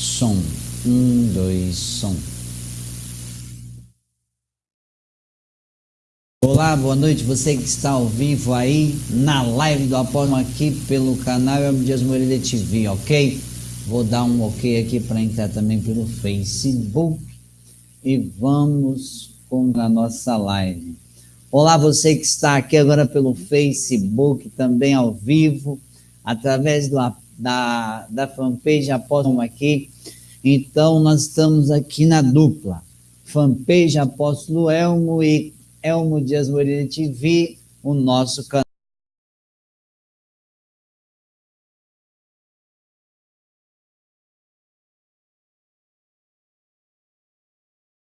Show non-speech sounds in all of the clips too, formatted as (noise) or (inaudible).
Som. Um, dois, som. Olá, boa noite. Você que está ao vivo aí na live do Apóstolo aqui pelo canal Elmo Dias Moreira TV, ok? Vou dar um ok aqui para entrar também pelo Facebook e vamos com a nossa live. Olá, você que está aqui agora pelo Facebook, também ao vivo, através do, da, da fanpage Apóstolo aqui. Então, nós estamos aqui na dupla. Fanpage Apóstolo Elmo e Elmo Dias Moreira TV, o nosso canal.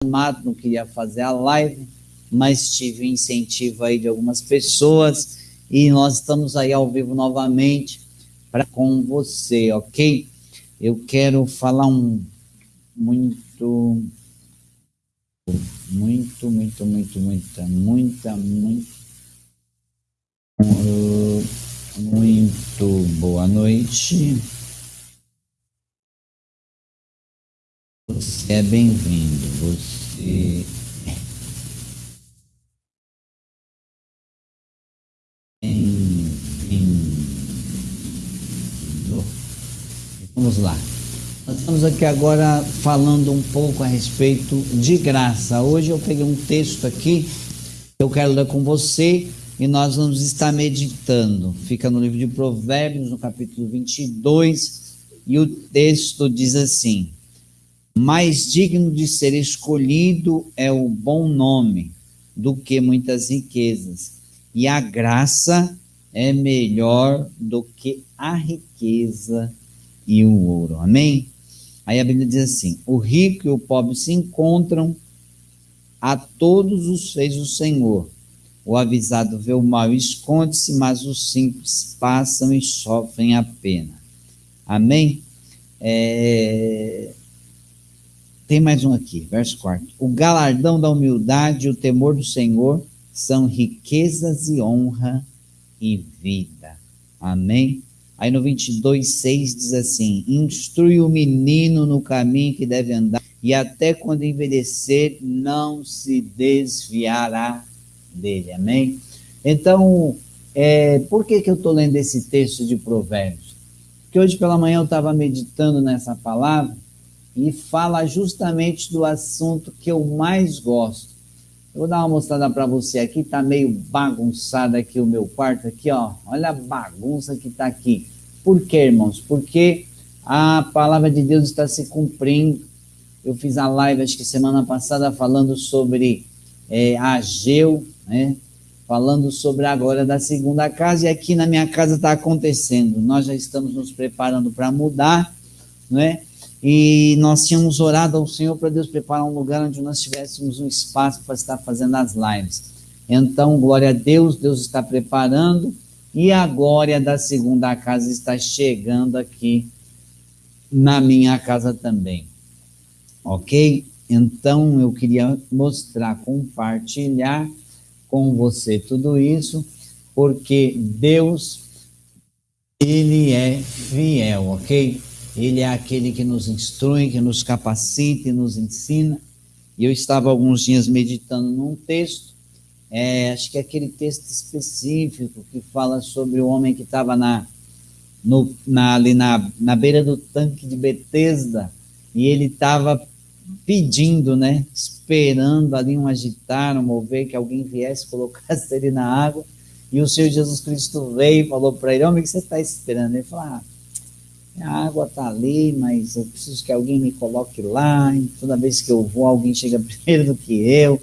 Mato não queria fazer a live, mas tive incentivo aí de algumas pessoas e nós estamos aí ao vivo novamente para com você, ok? Eu quero falar um muito, muito, muito, muito, muita, muita, muito, muito boa noite. Você é bem-vindo. Você Vamos lá. Nós estamos aqui agora falando um pouco a respeito de graça. Hoje eu peguei um texto aqui que eu quero ler com você e nós vamos estar meditando. Fica no livro de Provérbios, no capítulo 22, e o texto diz assim: Mais digno de ser escolhido é o bom nome do que muitas riquezas, e a graça é melhor do que a riqueza e o ouro. Amém? Aí a Bíblia diz assim: o rico e o pobre se encontram, a todos os fez o Senhor. O avisado vê o mal e esconde-se, mas os simples passam e sofrem a pena. Amém? É... Tem mais um aqui, verso 4. O galardão da humildade e o temor do Senhor são riquezas e honra e vida. Amém? Aí no 22, 6 diz assim: Instrui o menino no caminho que deve andar, e até quando envelhecer, não se desviará dele. Amém? Então, é, por que, que eu estou lendo esse texto de Provérbios? Porque hoje pela manhã eu estava meditando nessa palavra e fala justamente do assunto que eu mais gosto. Eu vou dar uma mostrada para você aqui, tá meio bagunçado aqui o meu quarto aqui, ó. Olha a bagunça que tá aqui. Por quê, irmãos? Porque a palavra de Deus está se cumprindo. Eu fiz a live, acho que semana passada, falando sobre é, Ageu, né? Falando sobre agora da segunda casa, e aqui na minha casa está acontecendo. Nós já estamos nos preparando para mudar, né? E nós tínhamos orado ao Senhor para Deus preparar um lugar onde nós tivéssemos um espaço para estar fazendo as lives. Então, glória a Deus, Deus está preparando e a glória da segunda casa está chegando aqui na minha casa também. Ok? Então eu queria mostrar, compartilhar com você tudo isso, porque Deus, Ele é fiel, ok? Ele é aquele que nos instrui, que nos capacita e nos ensina. E eu estava alguns dias meditando num texto é, acho que é aquele texto específico que fala sobre o homem que estava na, na, ali na, na beira do tanque de Betesda e ele estava pedindo, né, esperando ali um agitar, um mover, que alguém viesse, (laughs) colocasse ele na água, e o Senhor Jesus Cristo veio e falou para ele, homem, o que você está esperando? Ele falou, ah, a água está ali, mas eu preciso que alguém me coloque lá, toda vez que eu vou, alguém chega (laughs) primeiro do que eu,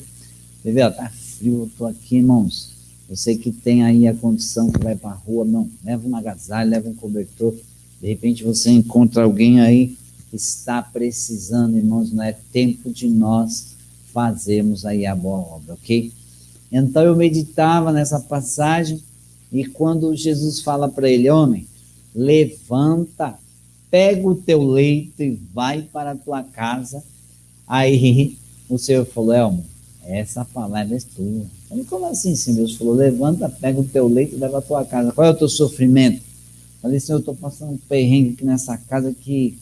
entendeu? Está frio, eu estou aqui, irmãos. Você que tem aí a condição que vai para a rua, não, leva um agasalho, leva um cobertor. De repente você encontra alguém aí que está precisando, irmãos, não é tempo de nós fazermos aí a boa obra, ok? Então eu meditava nessa passagem e quando Jesus fala para ele, homem, levanta, pega o teu leito e vai para a tua casa. Aí o Senhor falou, Elmo, essa palavra é tua. Falei, como assim, Senhor? Deus falou, levanta, pega o teu leito e leva a tua casa. Qual é o teu sofrimento? Falei, Senhor, eu estou passando um perrengue aqui nessa casa que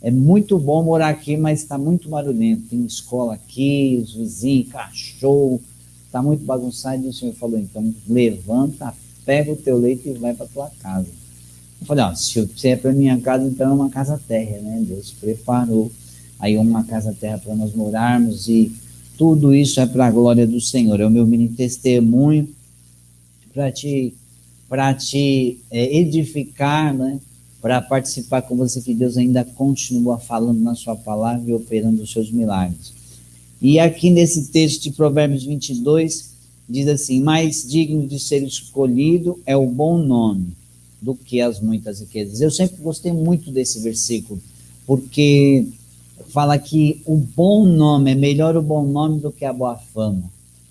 é muito bom morar aqui, mas está muito barulhento. Tem escola aqui, os vizinhos, cachorro, está muito bagunçado. E o senhor falou, então levanta, pega o teu leite e vai para tua casa. Eu falei, ó, se você é para minha casa, então é uma casa terra, né? Deus preparou aí uma casa terra para nós morarmos e tudo isso é para a glória do Senhor. É o meu mini testemunho para te, pra te é, edificar, né? para participar com você, que Deus ainda continua falando na sua palavra e operando os seus milagres. E aqui nesse texto de Provérbios 22, diz assim: Mais digno de ser escolhido é o bom nome do que as muitas riquezas. Eu sempre gostei muito desse versículo, porque fala que o bom nome é melhor o bom nome do que a boa fama.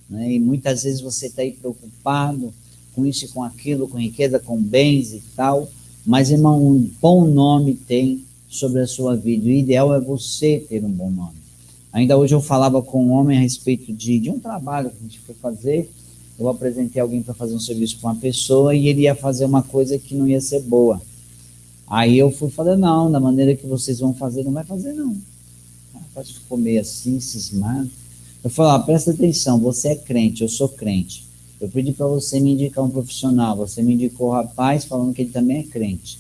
Né? E muitas vezes você está aí preocupado com isso e com aquilo, com riqueza, com bens e tal, mas irmão, um bom nome tem sobre a sua vida. O ideal é você ter um bom nome. Ainda hoje eu falava com um homem a respeito de, de um trabalho que a gente foi fazer. Eu apresentei alguém para fazer um serviço para uma pessoa e ele ia fazer uma coisa que não ia ser boa. Aí eu fui falar, não, da maneira que vocês vão fazer, não vai fazer não pode comer assim, cismado. Eu falo, ah, presta atenção, você é crente, eu sou crente. Eu pedi para você me indicar um profissional, você me indicou o rapaz falando que ele também é crente.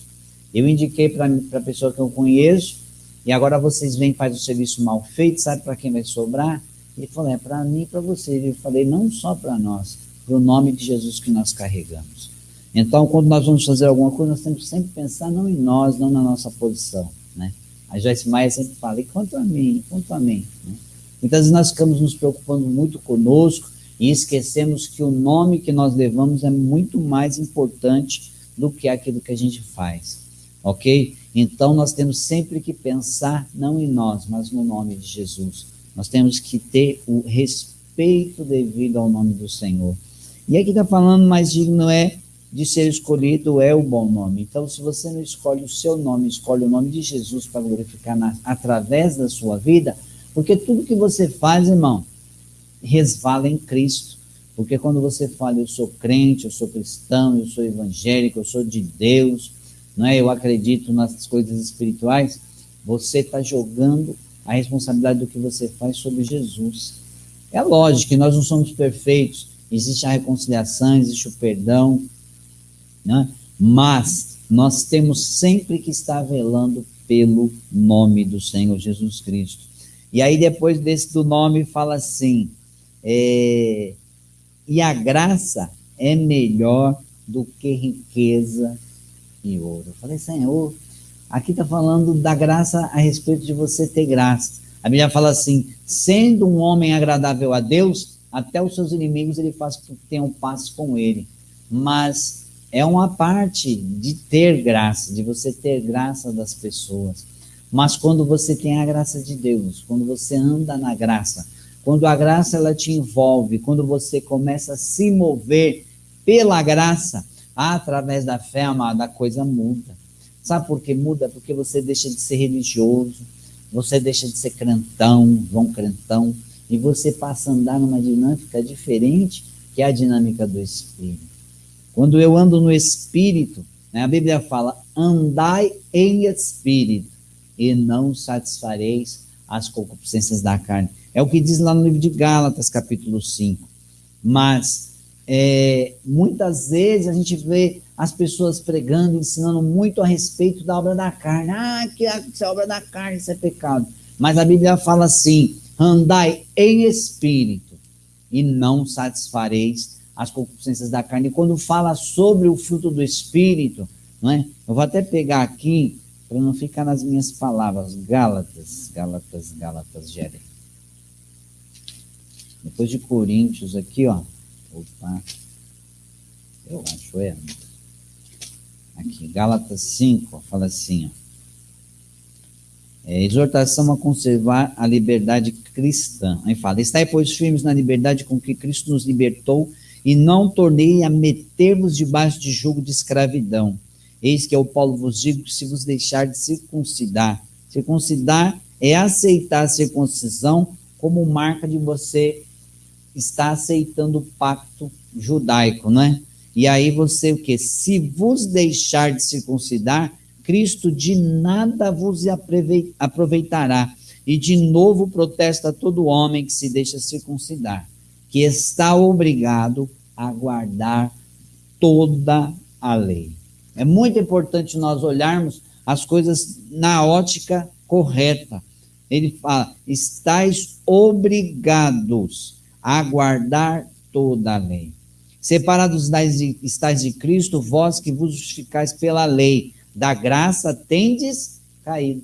Eu indiquei para a pessoa que eu conheço, e agora vocês vêm fazem o serviço mal feito, sabe para quem vai sobrar? Ele falou, é para mim e para você. Eu falei, não só para nós, para o nome de Jesus que nós carregamos. Então, quando nós vamos fazer alguma coisa, nós temos que sempre pensar não em nós, não na nossa posição, né? A Joyce Maia sempre fala, e quanto a mim, quanto a mim. Né? Muitas vezes nós ficamos nos preocupando muito conosco e esquecemos que o nome que nós levamos é muito mais importante do que aquilo que a gente faz, ok? Então nós temos sempre que pensar não em nós, mas no nome de Jesus. Nós temos que ter o respeito devido ao nome do Senhor. E aqui está falando, mais digno é de ser escolhido é o bom nome. Então, se você não escolhe o seu nome, escolhe o nome de Jesus para glorificar na, através da sua vida, porque tudo que você faz, irmão, resvala em Cristo. Porque quando você fala, eu sou crente, eu sou cristão, eu sou evangélico, eu sou de Deus, não é? eu acredito nas coisas espirituais, você está jogando a responsabilidade do que você faz sobre Jesus. É lógico que nós não somos perfeitos, existe a reconciliação, existe o perdão, né? mas nós temos sempre que estar velando pelo nome do Senhor Jesus Cristo. E aí, depois desse do nome, fala assim: é, e a graça é melhor do que riqueza e ouro. Eu falei, Senhor, aqui está falando da graça a respeito de você ter graça. A Bíblia fala assim: sendo um homem agradável a Deus, até os seus inimigos ele faz que tenham paz com ele. Mas é uma parte de ter graça, de você ter graça das pessoas. Mas quando você tem a graça de Deus, quando você anda na graça, quando a graça ela te envolve, quando você começa a se mover pela graça, através da fé, amada, a coisa muda. Sabe por que muda? Porque você deixa de ser religioso, você deixa de ser crentão, João crentão, e você passa a andar numa dinâmica diferente que é a dinâmica do Espírito. Quando eu ando no espírito, né, a Bíblia fala: andai em espírito e não satisfareis as concupiscências da carne. É o que diz lá no livro de Gálatas, capítulo 5. Mas é, muitas vezes a gente vê as pessoas pregando, ensinando muito a respeito da obra da carne. Ah, que é obra da carne, isso é pecado. Mas a Bíblia fala assim: andai em espírito e não satisfareis as concupiscências da carne. E quando fala sobre o fruto do Espírito, não é? eu vou até pegar aqui, para não ficar nas minhas palavras, Gálatas, Gálatas, Gálatas, Gere. Depois de Coríntios aqui, ó. Opa. Eu acho, é. Aqui, Gálatas 5, ó, fala assim, ó. É, exortação a conservar a liberdade cristã. Aí fala: Estai, pois, firmes na liberdade com que Cristo nos libertou e não tornei a meter-vos debaixo de jugo de escravidão. Eis que eu, Paulo, vos digo que se vos deixar de circuncidar, circuncidar é aceitar a circuncisão como marca de você estar aceitando o pacto judaico, não é? E aí você o que? Se vos deixar de circuncidar, Cristo de nada vos aproveitará. E de novo protesta todo homem que se deixa circuncidar, que está obrigado a guardar toda a lei. É muito importante nós olharmos as coisas na ótica correta. Ele fala: estáis obrigados a guardar toda a lei. Separados estáis de Cristo, vós que vos justificais pela lei, da graça tendes caído.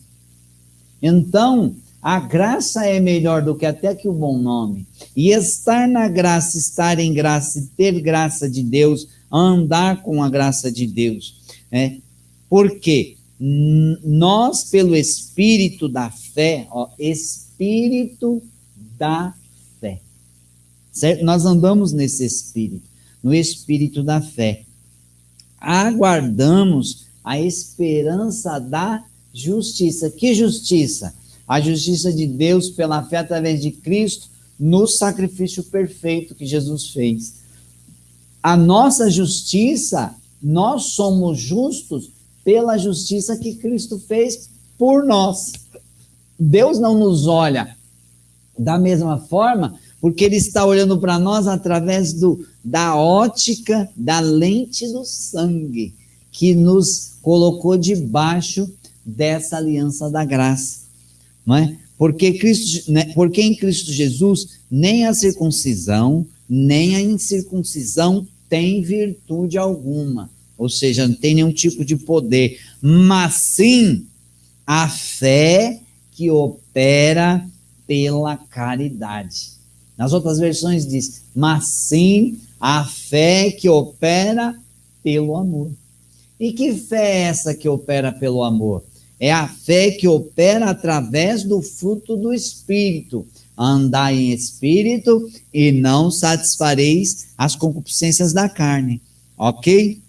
Então, a graça é melhor do que até que o bom nome. E estar na graça, estar em graça, ter graça de Deus, andar com a graça de Deus. Né? Porque nós, pelo Espírito da fé, ó, Espírito da fé, certo? Nós andamos nesse Espírito, no Espírito da fé. Aguardamos a esperança da justiça. Que justiça? a justiça de Deus pela fé através de Cristo no sacrifício perfeito que Jesus fez. A nossa justiça, nós somos justos pela justiça que Cristo fez por nós. Deus não nos olha da mesma forma, porque Ele está olhando para nós através do, da ótica, da lente do sangue, que nos colocou debaixo dessa aliança da graça não é? Porque, Cristo, né? Porque em Cristo Jesus nem a circuncisão, nem a incircuncisão tem virtude alguma, ou seja, não tem nenhum tipo de poder, mas sim a fé que opera pela caridade. Nas outras versões diz, mas sim a fé que opera pelo amor. E que fé é essa que opera pelo amor? É a fé que opera através do fruto do Espírito. Andar em espírito e não satisfareis as concupiscências da carne. Ok?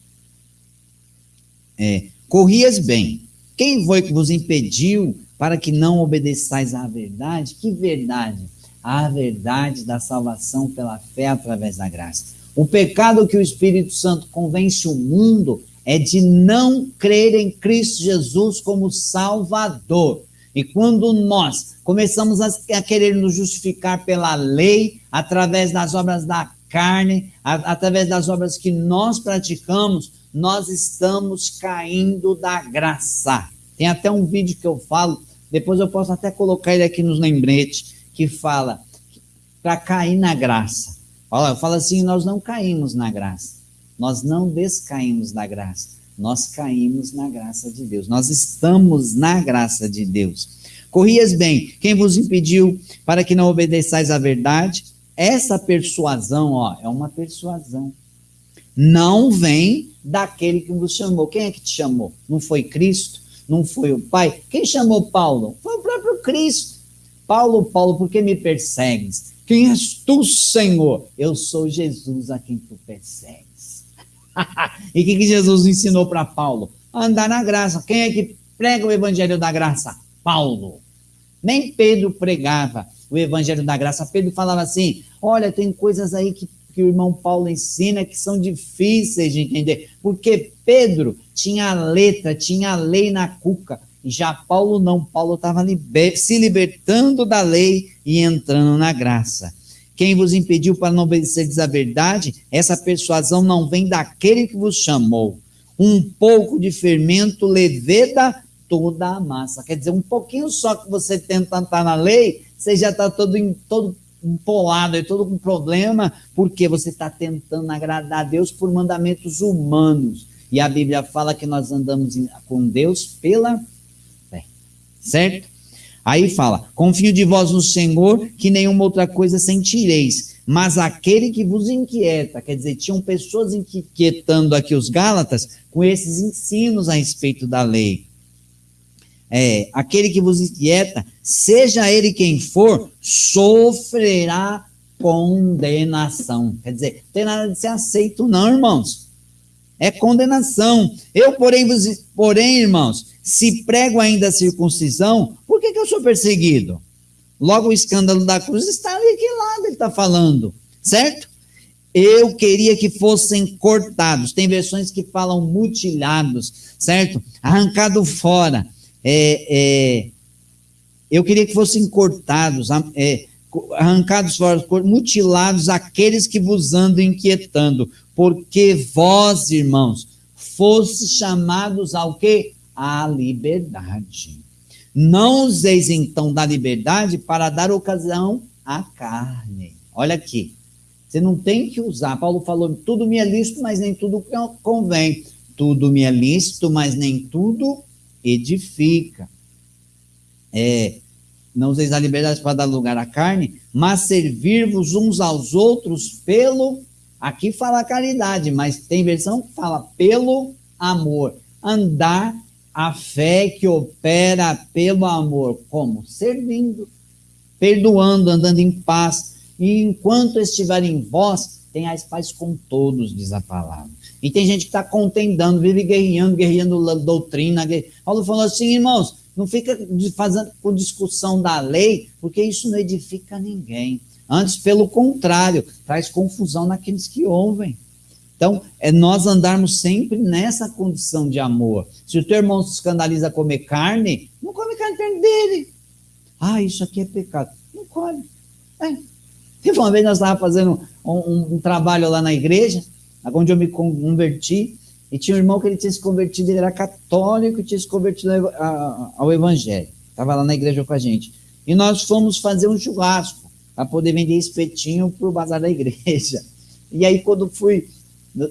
É, corrias bem. Quem foi que vos impediu para que não obedeçais à verdade? Que verdade? A verdade da salvação pela fé através da graça. O pecado que o Espírito Santo convence o mundo é de não crer em Cristo Jesus como Salvador. E quando nós começamos a, querer nos justificar pela lei, através das obras da carne, a, através das obras que nós praticamos, nós estamos caindo da graça. Tem até um vídeo que eu falo, depois eu posso até colocar ele aqui nos lembretes, que fala para cair na graça. Olha, eu falo assim: nós não caímos na graça. Nós não descaímos da graça, nós caímos na graça de Deus. Nós estamos na graça de Deus. Corrias bem, quem vos impediu para que não obedeçais à verdade? Essa persuasão, ó, é uma persuasão. Não vem daquele que vos chamou. Quem é que te chamou? Não foi Cristo? Não foi o Pai? Quem chamou Paulo? Foi o próprio Cristo. Paulo, Paulo, por que me persegues? Quem és tu, Senhor? Eu sou Jesus a quem tu persegues. (laughs) e o que, que Jesus ensinou para Paulo? Andar na graça. Quem é que prega o evangelho da graça? Paulo. Nem Pedro pregava o evangelho da graça. Pedro falava assim: olha, tem coisas aí que, que o irmão Paulo ensina que são difíceis de entender. Porque Pedro tinha a letra, tinha a lei na cuca. Já Paulo não. Paulo estava liber, se libertando da lei e entrando na graça. Quem vos impediu para não obedecerdes a verdade? Essa persuasão não vem daquele que vos chamou. Um pouco de fermento leveda toda a massa. Quer dizer, um pouquinho só que você tenta estar na lei, você já está todo, todo empolado, e todo com problema, porque você está tentando agradar a Deus por mandamentos humanos. E a Bíblia fala que nós andamos com Deus pela fé. Certo? Aí fala: confio de vós no Senhor, que nenhuma outra coisa sentireis. Mas aquele que vos inquieta, quer dizer, tinham pessoas inquietando aqui os Gálatas com esses ensinos a respeito da lei. É, aquele que vos inquieta, seja ele quem for, sofrerá condenação. Quer dizer, não tem nada de ser aceito, não, irmãos. É condenação. Eu, porém, vos, porém, irmãos, se prego ainda a circuncisão, por que, que eu sou perseguido? Logo, o escândalo da cruz está ali, que lado ele está falando, certo? Eu queria que fossem cortados. Tem versões que falam mutilados, certo? Arrancado fora. É, é, eu queria que fossem cortados, é, arrancados fora, mutilados aqueles que vos andam inquietando, porque vós, irmãos, fosse chamados ao quê? À liberdade. Não useis então da liberdade para dar ocasião à carne. Olha aqui. Você não tem que usar. Paulo falou: tudo me é lícito, mas nem tudo convém. Tudo me é lícito, mas nem tudo edifica. É, não useis a liberdade para dar lugar à carne, mas servir-vos uns aos outros pelo. Aqui fala caridade, mas tem versão que fala pelo amor. Andar a fé que opera pelo amor. Como? Servindo, perdoando, andando em paz. E enquanto estiver em vós, tenhais paz com todos, diz a palavra. E tem gente que está contendendo, vive guerreando, guerreando doutrina. Paulo falou assim, irmãos, não fica fazendo com discussão da lei, porque isso não edifica ninguém. Antes, pelo contrário, traz confusão naqueles que ouvem. Então, é nós andarmos sempre nessa condição de amor. Se o teu irmão se escandaliza a comer carne, não come carne dele. Ah, isso aqui é pecado. Não come. É. Teve uma vez nós estávamos fazendo um, um, um, trabalho lá na igreja, onde eu me converti, e tinha um irmão que ele tinha se convertido, ele era católico e tinha se convertido ao evangelho. Estava lá na igreja com a gente. E nós fomos fazer um churrasco para poder vender espetinho para o bazar da igreja. (laughs) E aí, quando fui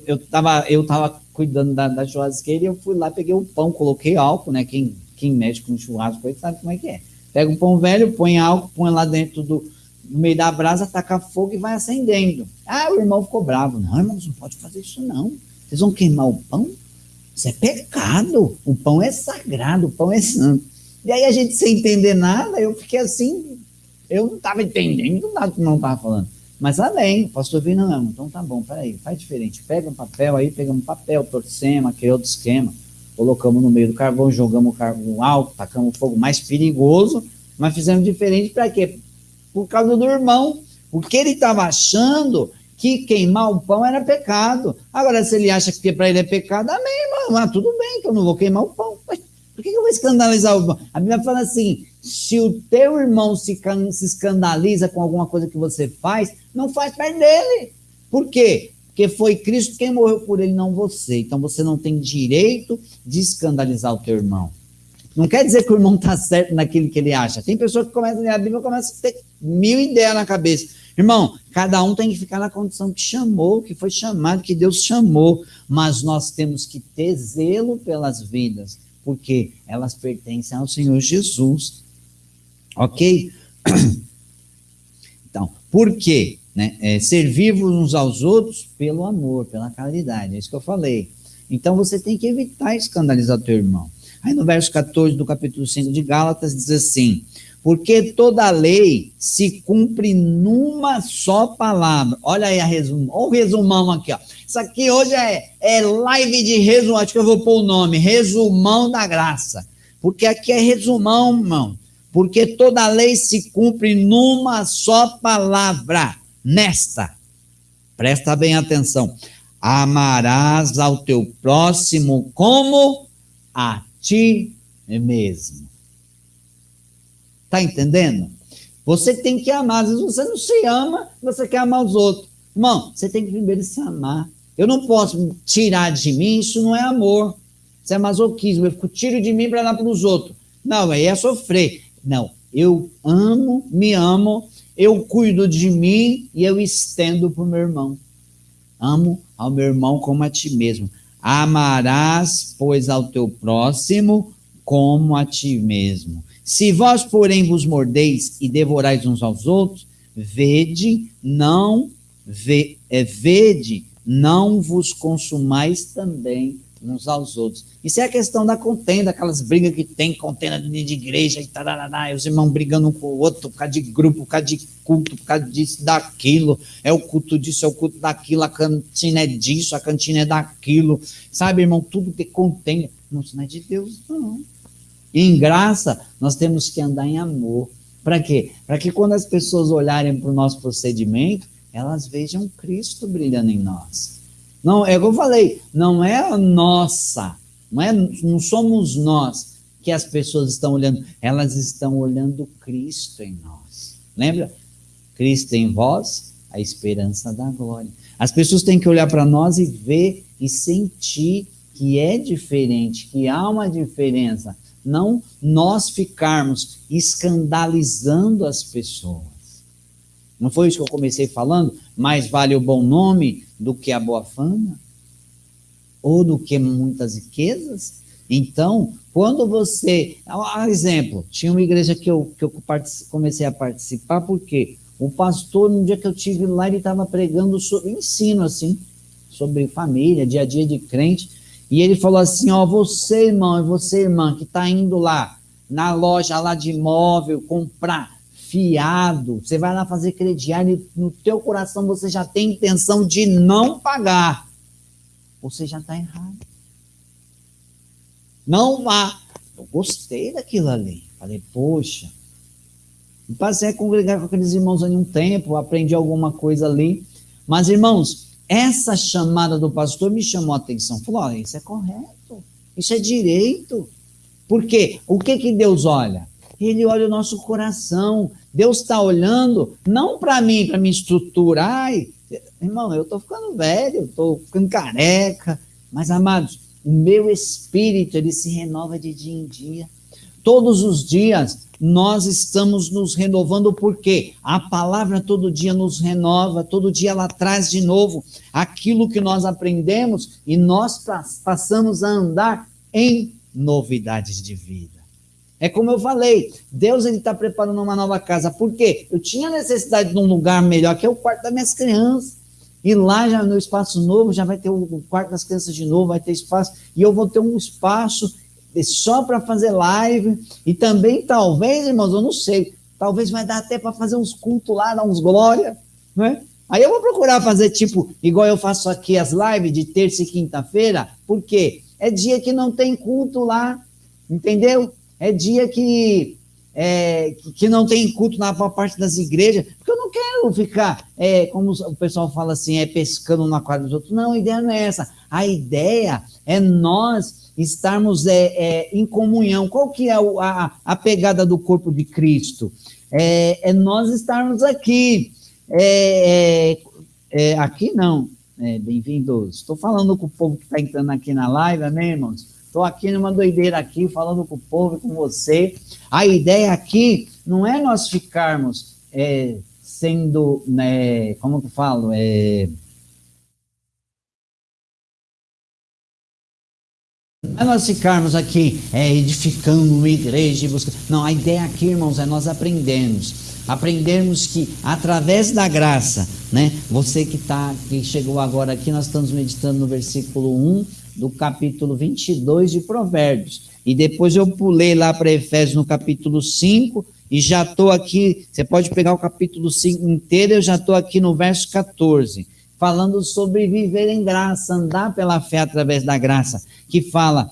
eu estava eu tava cuidando da, da churrasqueira e eu fui lá, peguei o pão, coloquei álcool, né? Quem, quem mexe com churrasco aí sabe como é que é. Pega um pão velho, põe álcool, põe lá dentro do no meio da brasa, taca fogo e vai acendendo. Ah, o irmão ficou bravo. Não, irmão, não pode fazer isso não. Vocês vão queimar o pão? Isso é pecado. O pão é sagrado, o pão é santo. E aí a gente sem entender nada, eu fiquei assim, eu não estava entendendo nada que não estava falando. Mas além, o pastor viu, não, então tá bom, peraí, faz diferente. Pega um papel aí, pegamos um papel, torcemos, aquele outro esquema, colocamos no meio do carvão, jogamos o carvão alto, tacamos o fogo mais perigoso, mas fizemos diferente para quê? Por causa do irmão, porque ele estava achando que queimar o pão era pecado. Agora, se ele acha que para ele é pecado, amém, irmão, ah, tudo bem, que eu não vou queimar o pão. Mas por que eu vou escandalizar o pão? A Bíblia fala assim, se o teu irmão se, se escandaliza com alguma coisa que você faz, não faz parte dele. Por quê? Porque foi Cristo quem morreu por ele, não você. Então você não tem direito de escandalizar o teu irmão. Não quer dizer que o irmão está certo naquilo que ele acha. Tem pessoas que começam a ler a Bíblia e começam a ter mil ideias na cabeça. Irmão, cada um tem que ficar na condição que chamou, que foi chamado, que Deus chamou. Mas nós temos que ter zelo pelas vidas, porque elas pertencem ao Senhor Jesus. Ok? (clears throat) Então, por quê? Né? É, servir-vos uns aos outros pelo amor, pela caridade. É isso que eu falei. Então você tem que evitar escandalizar teu irmão. Aí no verso 14 do capítulo 5 de Gálatas diz assim: Porque toda lei se cumpre numa só palavra. Olha aí a resumo. Olha o resumão aqui, ó. Isso aqui hoje é, é live de resumo. Acho que eu vou pôr o nome: Resumão da Graça. Porque aqui é resumão, irmão porque toda lei se cumpre numa só palavra, nesta. Presta bem atenção. Amarás ao teu próximo como a ti mesmo. Tá entendendo? Você tem que amar. Às vezes você não se ama, você quer amar os outros. Irmão, você tem que primeiro se amar. Eu não posso tirar de mim, isso não é amor. Isso é masoquismo. Eu fico tiro de mim para dar para os outros. Não, aí é sofrer. Não, eu amo, me amo, eu cuido de mim e eu estendo para o meu irmão. Amo ao meu irmão como a ti mesmo. Amarás, pois, ao teu próximo como a ti mesmo. Se vós, porém, vos mordeis e devorais uns aos outros, vede, não, ve, é, vede, não vos consumais também uns aos outros. Isso é a questão da contenda, aquelas brigas que tem, contenda de, igreja e tarará, os irmãos brigando um com o outro por causa de grupo, por causa de culto, por causa disso, daquilo, é o culto disso, é o culto daquilo, a cantina é disso, a cantina é daquilo, sabe, irmão, tudo que contenda, não, isso não é de Deus, não. E em graça, nós temos que andar em amor. Para quê? Para que quando as pessoas olharem para o nosso procedimento, elas vejam Cristo brilhando em nós. Não, é como eu falei, não é a nossa, não, é, não somos nós que as pessoas estão olhando, elas estão olhando Cristo em nós. Lembra? Cristo em vós, a esperança da glória. As pessoas têm que olhar para nós e ver e sentir que é diferente, que há uma diferença. Não nós ficarmos escandalizando as pessoas. Não foi isso que eu comecei falando? Mais vale o bom nome do que a boa fama? Ou do que muitas riquezas? Então, quando você. Um exemplo, tinha uma igreja que eu, que eu comecei a participar, porque o pastor, no dia que eu tive lá, ele estava pregando sobre ensino, assim, sobre família, dia a dia de crente. E ele falou assim: Ó, você, irmão, e você, irmã, que está indo lá na loja lá de imóvel comprar fiado, você vai lá fazer crediário e no teu coração você já tem intenção de não pagar. Você já está errado. Não vá. Eu gostei daquilo ali. Falei, poxa. Passei a congregar com aqueles irmãos ali um tempo, aprendi alguma coisa ali. Mas, irmãos, essa chamada do pastor me chamou a atenção. Falou: olha, isso é correto, isso é direito. Por quê? O que, que Deus olha? Ele olha o nosso coração. Deus está olhando não para mim, para minha estrutura. Ai, irmão, eu estou ficando velho, estou ficando careca. Mas, amados, o meu espírito ele se renova de dia em dia. Todos os dias nós estamos nos renovando porque a palavra todo dia nos renova, todo dia ela traz de novo aquilo que nós aprendemos e nós passamos a andar em novidades de vida. É como eu falei, Deus ele está preparando uma nova casa. Por quê? Eu tinha necessidade de um lugar melhor, que é o quarto das minhas crianças. E lá já no espaço novo já vai ter o quarto das crianças de novo, vai ter espaço. E eu vou ter um espaço só para fazer live. E também, talvez, irmãos, eu não sei, talvez vai dar até para fazer uns cultos lá, dar uns glória, né? Aí eu vou procurar fazer tipo, igual eu faço aqui as lives de terça e quinta-feira, porque é dia que não tem culto lá, entendeu? É dia que, é, que não tem culto na parte das igrejas, porque eu não quero ficar, é, como o pessoal fala assim, é pescando na quadra dos outros. Não, a ideia não é essa. A ideia é nós estarmos é, é, em comunhão. Qual que é a, a pegada do corpo de Cristo? É, é nós estarmos aqui. É, aqui não. Bem-vindos. Estou falando com o povo que está entrando aqui na live, amém, irmãos? Estou aqui numa doideira aqui, falando com o povo com você. A ideia aqui não é nós ficarmos sendo, né, como que eu falo, é, é nós ficarmos aqui é, edificando uma igreja e buscando. Não, a ideia aqui, irmãos, é nós aprendermos. Aprendermos que através da graça, né? Você que tá, que chegou agora aqui, nós estamos meditando no versículo 1 do capítulo 22 de Provérbios. E depois eu pulei lá para Efésios no capítulo 5 e já estou aqui. Você pode pegar o capítulo 5 inteiro, eu já estou aqui no verso 14 falando sobre viver em graça, andar pela fé através da graça, que fala,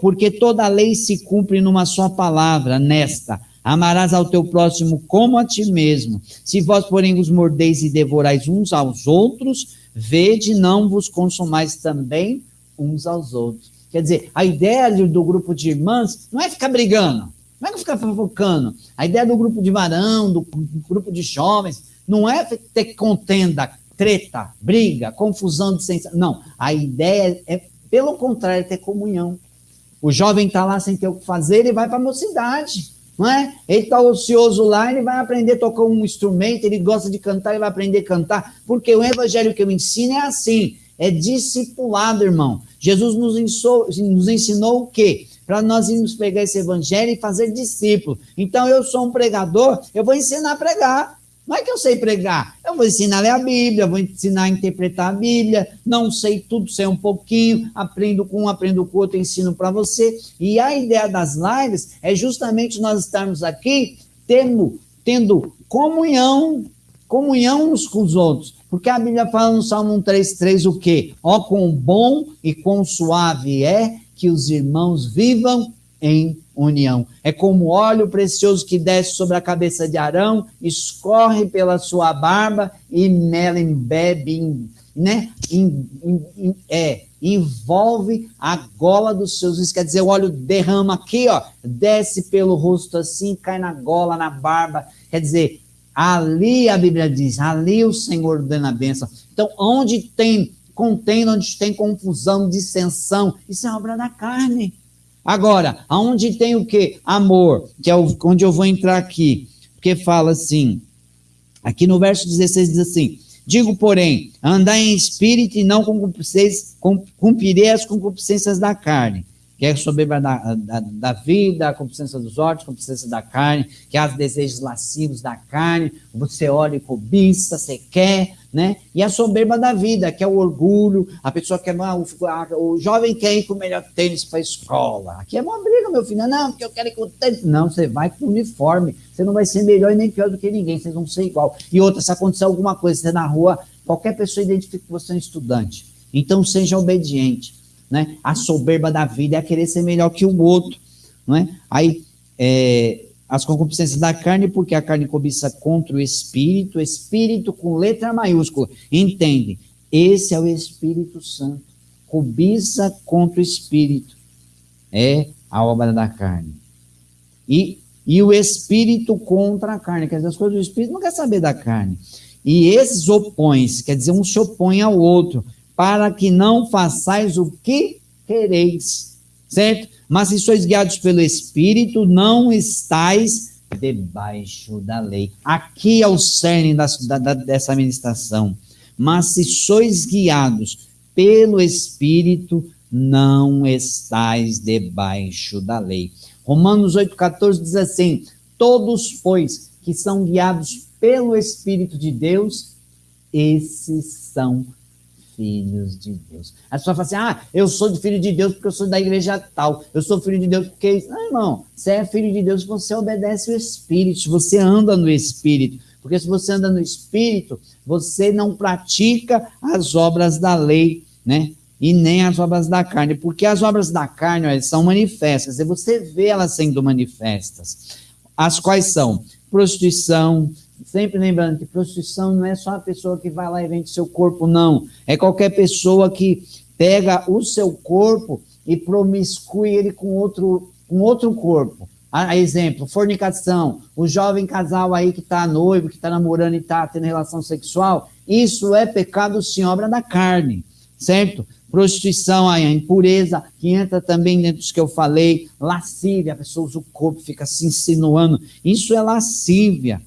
porque toda lei se cumpre numa só palavra, nesta, amarás ao teu próximo como a ti mesmo. Se vós, porém, os mordeis e devorais uns aos outros, vede, não vos consumais também uns aos outros. Quer dizer, a ideia do grupo de irmãs não é ficar brigando, não é ficar fofocando. A ideia do grupo de varão, do grupo de jovens, não é ter contenda, treta, briga, confusão de sensação. Não, a ideia é, pelo contrário, ter comunhão. O jovem está lá sem ter o que fazer, ele vai para a mocidade, não é? Ele está ocioso lá, ele vai aprender a tocar um instrumento, ele gosta de cantar, ele vai aprender a cantar, porque o evangelho que eu ensino é assim, é discipulado, irmão. Jesus nos ensinou, nos ensinou o quê? Para nós irmos pegar esse evangelho e fazer discípulo. Então, eu sou um pregador, eu vou ensinar a pregar. Não é que eu sei pregar, eu vou ensinar a ler a Bíblia, vou ensinar a interpretar a Bíblia, não sei tudo, sei um pouquinho, aprendo com um, aprendo com o outro, ensino para você. E a ideia das lives é justamente nós estarmos aqui tendo, tendo comunhão, comunhão uns com os outros. Porque a Bíblia fala no Salmo 133 o quê? Ó, quão bom e quão suave é que os irmãos vivam em união. É como óleo precioso que desce sobre a cabeça de Arão, escorre pela sua barba e nela embebe, né? In, in, in, é, envolve a gola dos seus isso quer dizer, o óleo derrama aqui, ó, desce pelo rosto assim, cai na gola, na barba, quer dizer, ali a Bíblia diz, ali o Senhor ordena a bênção. Então, onde tem contém, onde tem confusão, dissensão, isso é obra da carne. Agora, aonde tem o que? Amor, que é onde eu vou entrar aqui, porque fala assim, aqui no verso 16 diz assim, Digo, porém, andar em espírito e não cumprirei as concupiscências da carne, que é soberba da, da, da, vida, a concupiscência dos olhos, a concupiscência da carne, que é os desejos lascivos da carne, você olha e cobiça, você quer, né? E a soberba da vida, que é o orgulho, a pessoa quer, ah, o, o jovem quer ir com o melhor tênis para a escola. Aqui é uma briga, meu filho. Não, porque eu quero ir com o tênis. Não, você vai com o uniforme. Você não vai ser melhor e nem pior do que ninguém, vocês vão ser igual. E outra, se acontecer alguma coisa, você na rua, qualquer pessoa identifica que você é um estudante. Então seja obediente. Né? A soberba da vida é querer ser melhor que o outro. Não é? Aí, é, as concupiscências da carne, porque a carne cobiça contra o espírito, espírito com letra maiúscula. Entende? Esse é o Espírito Santo. Cobiça contra o espírito. É a obra da carne. E, e o espírito contra a carne. Quer dizer, as coisas do espírito não quer saber da carne. E esses opõem-se, quer dizer, um se opõe ao outro, para que não façais o que quereis. Certo? Mas se sois guiados pelo Espírito, não estáis debaixo da lei. Aqui é o cerne da, da, dessa ministração. Mas se sois guiados pelo Espírito, não estáis debaixo da lei. Romanos 8,14 diz assim: Todos, pois, que são guiados pelo Espírito de Deus, esses são filhos de Deus. A pessoa fala assim: ah, eu sou de filho de Deus porque eu sou da igreja tal, eu sou filho de Deus porque. Não, irmão, você é filho de Deus você obedece o Espírito, você anda no Espírito. Porque se você anda no Espírito, você não pratica as obras da lei, né? E nem as obras da carne, porque as obras da carne ó, são manifestas, e você vê elas sendo manifestas. As quais são prostituição, Sempre lembrando que prostituição não é só a pessoa que vai lá e vende seu corpo, não. É qualquer pessoa que pega o seu corpo e promiscui ele com outro, com outro corpo. A exemplo, fornicação, o jovem casal aí que está noivo, que está namorando e está tendo relação sexual, isso é pecado sim, obra da carne, certo? Prostituição, a impureza, que entra também dentro dos que eu falei, lascívia, a pessoa usa o corpo, fica se insinuando, isso é lascívia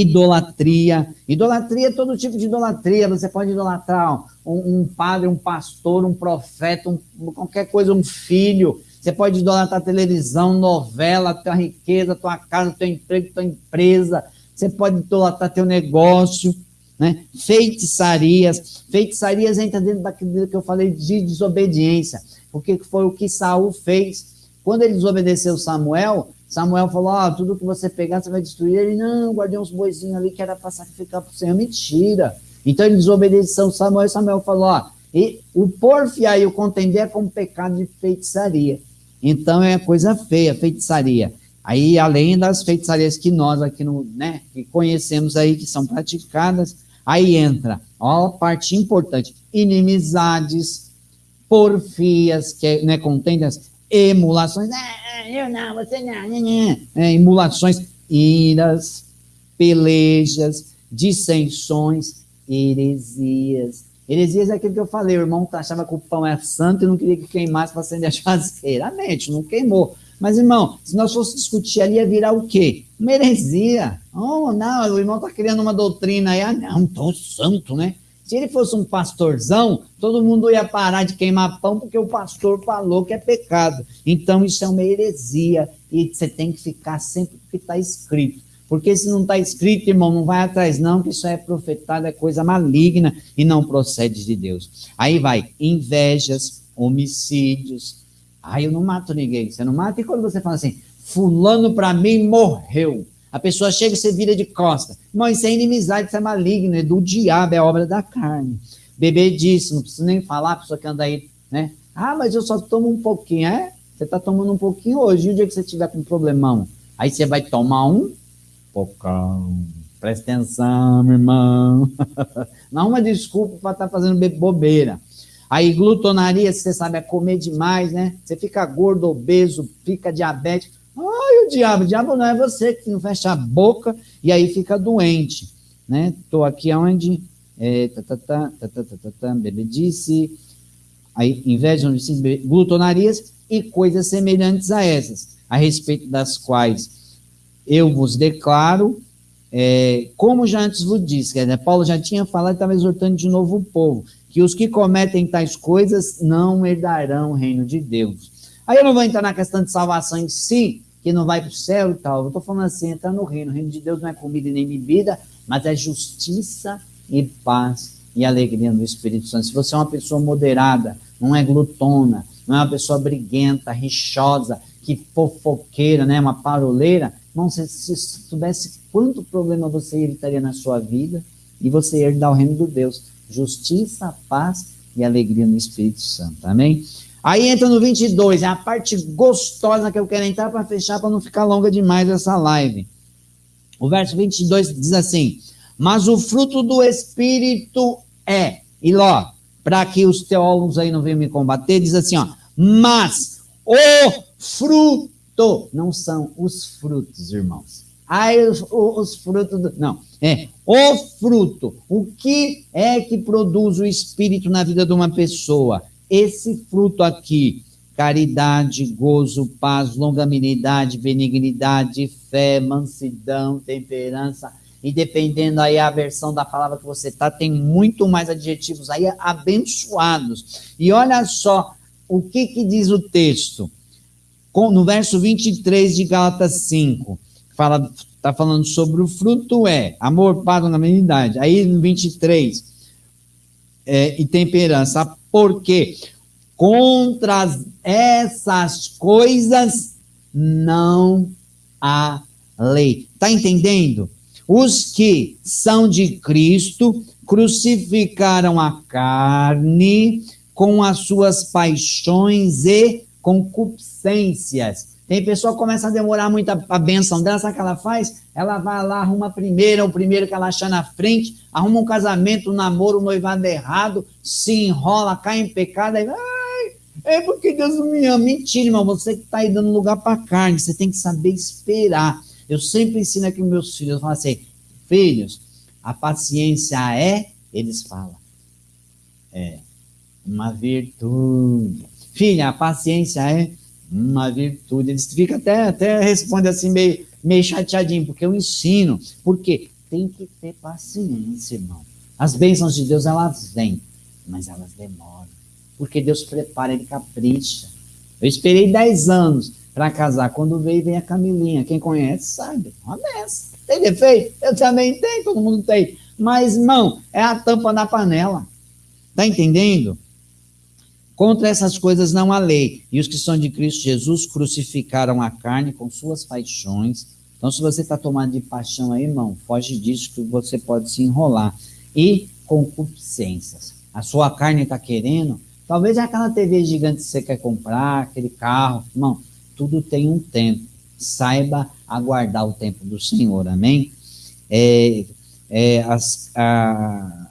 idolatria. Idolatria é todo tipo de idolatria. Você pode idolatrar um, um padre, um pastor, um profeta, um, qualquer coisa, um filho. Você pode idolatrar televisão, novela, tua riqueza, tua casa, teu emprego, tua empresa. Você pode idolatrar teu negócio. Né? Feitiçarias. Feitiçarias entra dentro daquilo que eu falei de desobediência. Porque foi o que Saul fez. Quando ele desobedeceu Samuel, Samuel falou: Ó, oh, tudo que você pegar, você vai destruir. Ele, não, guardei uns boizinhos ali que era para sacrificar para o Senhor. Mentira. Então ele desobedeceu Samuel e Samuel falou: Ó, e o porfiar e o contender é como pecado de feitiçaria. Então é coisa feia, feitiçaria. Aí, além das feitiçarias que nós aqui no, né, que conhecemos aí, que são praticadas, aí entra, ó, a parte importante, inimizades, porfias, que é, né, contendas, emulações, ah, eu não, você não, não, não. É, emulações, iras, pelejas, dissensões, heresias. Heresias é aquilo que eu falei, o irmão achava que o pão é santo e não queria que queimasse para acender a churrasqueira. A mente não queimou. Mas, irmão, se nós fosse discutir ali, ia virar o quê? Uma heresia. Oh, não, o irmão está criando uma doutrina aí, ah, não, tão santo, né? Se ele fosse um pastorzão, todo mundo ia parar de queimar pão porque o pastor falou que é pecado. Então isso é uma heresia e você tem que ficar sempre o que está escrito. Porque se não está escrito, irmão, não vai atrás, não, que isso é profetado, é coisa maligna e não procede de Deus. Aí vai, invejas, homicídios. Ah, eu não mato ninguém. Você não mata? E quando você fala assim, fulano para mim morreu. A pessoa chega e você vira de costa. Irmão, isso é inimizade, isso é maligno, é do diabo, é obra da carne. Bebê disse, não preciso nem falar, a pessoa que anda aí, né? Ah, mas eu só tomo um pouquinho, é? Você está tomando um pouquinho hoje, e o dia que você tiver com um problemão, aí você vai tomar um pocão. Presta atenção, meu irmão. (laughs) Não uma desculpa para estar tá fazendo bobeira. Aí, glutonaria, você sabe, é comer demais, né? Você fica gordo, obeso, fica diabético o diabo? O diabo não é você que não fecha a boca e aí fica doente. né? Estou aqui onde? É, tatatá, tatatá, tatatá, bebedice, aí, inveja, glutonarias e coisas semelhantes a essas, a respeito das quais eu vos declaro, é, como já antes vos disse, quer dizer, Paulo já tinha falado e estava exortando de novo o povo, que os que cometem tais coisas não herdarão o reino de Deus. Aí eu não vou entrar na questão de salvação em si, que não vai para o céu e tal. Eu estou falando assim, entrar no reino. O reino de Deus não é comida nem bebida, mas é justiça e paz e alegria no Espírito Santo. Se você é uma pessoa moderada, não é glutona, não é uma pessoa briguenta, rixosa, que fofoqueira, né, uma paroleira, não, se, se soubesse quanto problema você evitaria na sua vida e você herdar o reino de Deus. Justiça, paz e alegria no Espírito Santo. Amém? Aí entra no 22, é a parte gostosa que eu quero entrar para fechar, para não ficar longa demais essa live. O verso 22 diz assim: Mas o fruto do Espírito é, e ó, para que os teólogos aí não venham me combater, diz assim: ó, mas o fruto, não são os frutos, irmãos. Ai, os, os frutos do. Não, é o fruto. O que é que produz o espírito na vida de uma pessoa? Esse fruto aqui: caridade, gozo, paz, longanimidade, benignidade, fé, mansidão, temperança. E dependendo aí a versão da palavra que você tá, tem muito mais adjetivos aí abençoados. E olha só o que, que diz o texto. No verso 23 de Gálatas 5 fala, está falando sobre o fruto é amor, paz, longanimidade. Aí no 23, é, e temperança, porque contra essas coisas não há lei. Está entendendo? Os que são de Cristo crucificaram a carne com as suas paixões e concupiscências. Tem pessoa que começa a demorar muito a, benção dela, sabe o que ela faz? Ela vai lá, arruma a primeira, o primeiro que ela achar na frente, arruma um casamento, um namoro, um noivado errado, se enrola, cai em pecado, aí, é porque Deus não me ama. Mentira, irmão, você que está aí dando lugar para carne, você tem que saber esperar. Eu sempre ensino aqui meus filhos, eu falo assim, filhos, a paciência é, eles falam, é uma virtude. Filha, a paciência é uma virtude. Eles ficam até, até respondem assim, meio, meio chateadinho, porque eu ensino. Porque tem que ter paciência, irmão. As bênçãos de Deus, elas vêm, mas elas demoram. Porque Deus prepara, Ele capricha. Eu esperei 10 anos para casar. Quando veio, vem a Camilinha. Quem conhece sabe. Uma benção. Tem defeito? Eu também tenho, todo mundo tem. Mas, irmão, é a tampa na panela. Tá entendendo? Contra essas coisas não há lei. E os que são de Cristo Jesus crucificaram a carne com suas paixões. Então, se você está tomando de paixão aí, irmão, foge disso que você pode se enrolar. E concupiscências. A sua carne está querendo, talvez é aquela TV gigante que você quer comprar, aquele carro. Irmão, tudo tem um tempo. Saiba aguardar o tempo do Senhor, amém? É, é, as, a,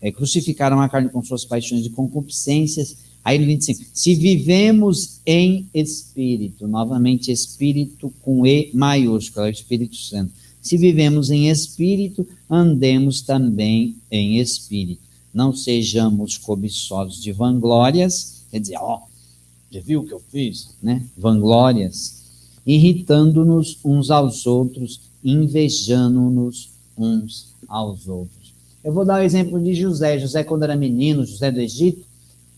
é, crucificaram a carne com suas paixões e concupiscências Aí ele 25, se vivemos em espírito, novamente espírito com E maiúsculo, é o Espírito Santo. Se vivemos em espírito, andemos também em espírito. Não sejamos cobiçosos de vanglórias, quer dizer, ó, já viu o que eu fiz? Né? Vanglórias, irritando-nos uns aos outros, invejando-nos uns aos outros. Eu vou dar o exemplo de José. José, quando era menino, José do Egito,